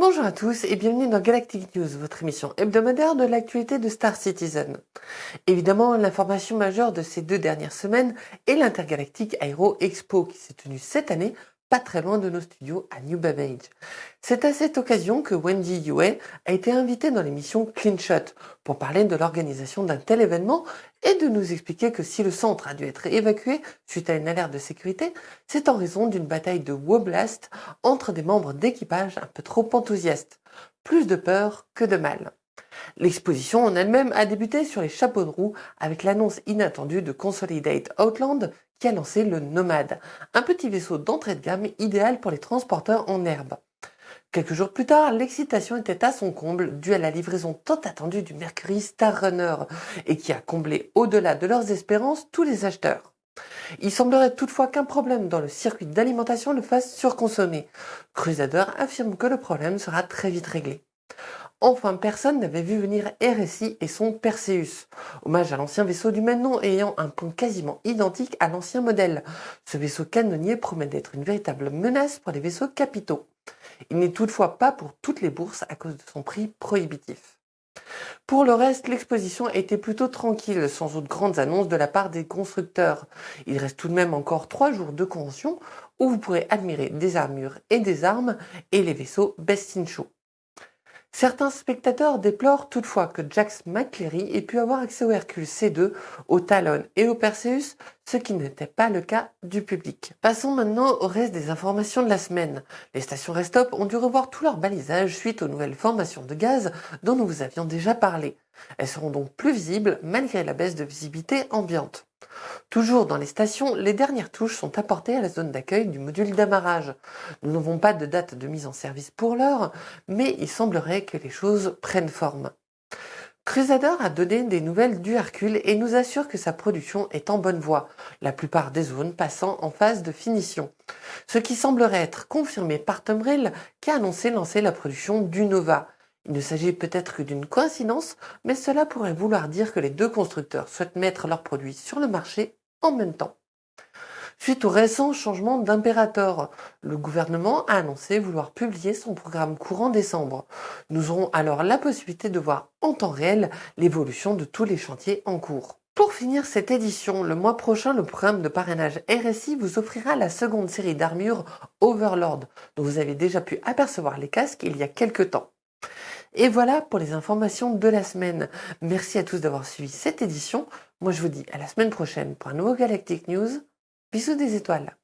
Bonjour à tous et bienvenue dans Galactic News, votre émission hebdomadaire de l'actualité de Star Citizen. Évidemment, l'information majeure de ces deux dernières semaines est l'Intergalactic Aero Expo qui s'est tenue cette année pas très loin de nos studios à New Babbage. C'est à cette occasion que Wendy Yue a été invitée dans l'émission Clean Shot pour parler de l'organisation d'un tel événement et de nous expliquer que si le centre a dû être évacué suite à une alerte de sécurité, c'est en raison d'une bataille de Woblast entre des membres d'équipage un peu trop enthousiastes. Plus de peur que de mal. L'exposition en elle-même a débuté sur les chapeaux de roue avec l'annonce inattendue de Consolidate Outland qui a lancé le Nomade, un petit vaisseau d'entrée de gamme idéal pour les transporteurs en herbe. Quelques jours plus tard, l'excitation était à son comble due à la livraison tant attendue du Mercury Star Runner et qui a comblé au-delà de leurs espérances tous les acheteurs. Il semblerait toutefois qu'un problème dans le circuit d'alimentation le fasse surconsommer. Crusader affirme que le problème sera très vite réglé. Enfin, personne n'avait vu venir RSI et son Perseus, hommage à l'ancien vaisseau du même nom ayant un pont quasiment identique à l'ancien modèle. Ce vaisseau canonnier promet d'être une véritable menace pour les vaisseaux capitaux. Il n'est toutefois pas pour toutes les bourses à cause de son prix prohibitif. Pour le reste, l'exposition a été plutôt tranquille, sans autres grandes annonces de la part des constructeurs. Il reste tout de même encore trois jours de convention où vous pourrez admirer des armures et des armes et les vaisseaux Best in Show. Certains spectateurs déplorent toutefois que Jax McCleary ait pu avoir accès au Hercule C2, au Talon et au Perseus, ce qui n'était pas le cas du public. Passons maintenant au reste des informations de la semaine. Les stations Restop ont dû revoir tout leur balisage suite aux nouvelles formations de gaz dont nous vous avions déjà parlé. Elles seront donc plus visibles malgré la baisse de visibilité ambiante. Toujours dans les stations, les dernières touches sont apportées à la zone d'accueil du module d'amarrage. Nous n'avons pas de date de mise en service pour l'heure, mais il semblerait que les choses prennent forme. Crusader a donné des nouvelles du Hercule et nous assure que sa production est en bonne voie, la plupart des zones passant en phase de finition. Ce qui semblerait être confirmé par Tom qui a annoncé lancer la production du Nova. Il ne s'agit peut-être que d'une coïncidence, mais cela pourrait vouloir dire que les deux constructeurs souhaitent mettre leurs produits sur le marché en même temps. Suite au récent changement d'impérateur, le gouvernement a annoncé vouloir publier son programme courant décembre. Nous aurons alors la possibilité de voir en temps réel l'évolution de tous les chantiers en cours. Pour finir cette édition, le mois prochain, le programme de parrainage RSI vous offrira la seconde série d'armures Overlord, dont vous avez déjà pu apercevoir les casques il y a quelques temps. Et voilà pour les informations de la semaine. Merci à tous d'avoir suivi cette édition. Moi, je vous dis à la semaine prochaine pour un nouveau Galactic News. Bisous des étoiles.